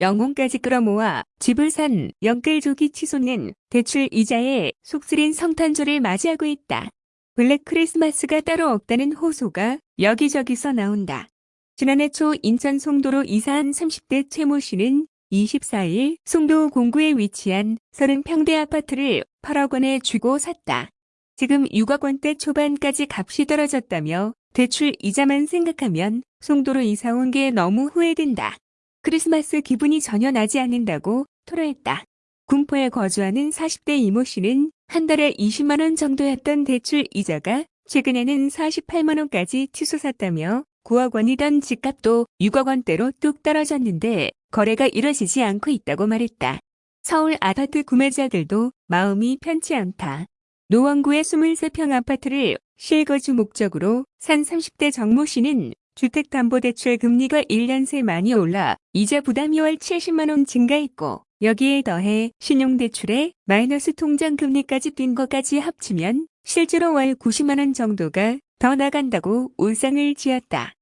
영혼까지 끌어모아 집을 산 영끌족이 치솟는 대출 이자에 속쓰린 성탄절을 맞이하고 있다. 블랙 크리스마스가 따로 없다는 호소가 여기저기서 나온다. 지난해 초 인천 송도로 이사한 30대 최모 씨는 24일 송도 공구에 위치한 30평대 아파트를 8억 원에 주고 샀다. 지금 6억 원대 초반까지 값이 떨어졌다며 대출 이자만 생각하면 송도로 이사 온 게 너무 후회된다. 크리스마스 기분이 전혀 나지 않는다고 토로했다. 군포에 거주하는 40대 이모 씨는 한 달에 20만 원 정도였던 대출 이자가 최근에는 48만 원까지 치솟았다며 9억 원이던 집값도 6억 원대로 뚝 떨어졌는데 거래가 이뤄지지 않고 있다고 말했다. 서울 아파트 구매자들도 마음이 편치 않다. 노원구의 23평 아파트를 실거주 목적으로 산 30대 정모 씨는 주택담보대출 금리가 1년 새 많이 올라 이자 부담이 월 70만원 증가했고 여기에 더해 신용대출에 마이너스 통장 금리까지 뛴 것까지 합치면 실제로 월 90만원 정도가 더 나간다고 울상을 지었다.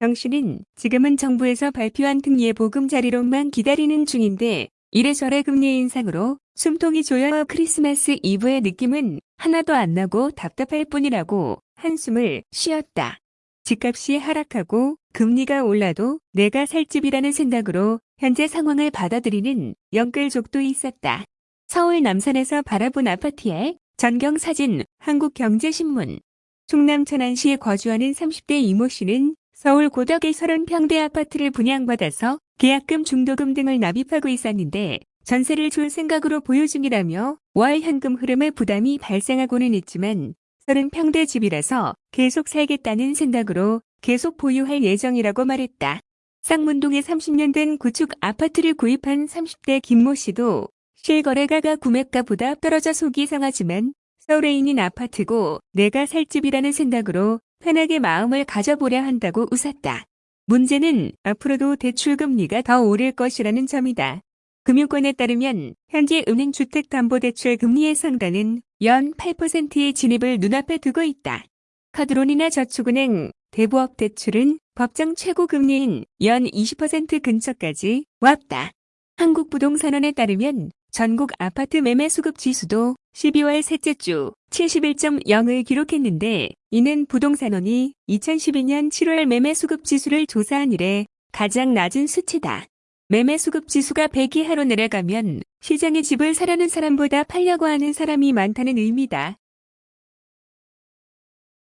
정 씨는 지금은 정부에서 발표한 등예보금 자리로만 기다리는 중인데 이래저래 금리 인상으로 숨통이 조여 크리스마스 이브의 느낌은 하나도 안 나고 답답할 뿐이라고 한숨을 쉬었다. 집값이 하락하고 금리가 올라도 내가 살 집이라는 생각으로 현재 상황을 받아들이는 영끌족도 있었다. 서울 남산에서 바라본 아파트의 전경 사진 한국경제신문 충남 천안시에 거주하는 30대 이모 씨는 서울 고덕의 30평대 아파트를 분양받아서 계약금 중도금 등을 납입하고 있었는데 전세를 줄 생각으로 보유 중이라며 월 현금 흐름에 부담이 발생하고는 있지만 30평대 집이라서 계속 살겠다는 생각으로 계속 보유할 예정이라고 말했다. 쌍문동에 30년 된 구축 아파트를 구입한 30대 김모 씨도 실거래가가 구매가보다 떨어져 속이 상하지만 서울에 있는 아파트고 내가 살 집이라는 생각으로 편하게 마음을 가져보려 한다고 웃었다. 문제는 앞으로도 대출금리가 더 오를 것이라는 점이다. 금융권에 따르면 현재 은행 주택담보대출 금리의 상단은 연 8%의 진입을 눈앞에 두고 있다. 카드론이나 저축은행, 대부업 대출은 법정 최고 금리인 연 20% 근처까지 왔다. 한국부동산원에 따르면 전국 아파트 매매 수급 지수도 12월 셋째 주 71.0을 기록했는데 이는 부동산원이 2012년 7월 매매 수급 지수를 조사한 이래 가장 낮은 수치다. 매매 수급 지수가 100 이하로 내려가면 시장에 집을 사려는 사람보다 팔려고 하는 사람이 많다는 의미다.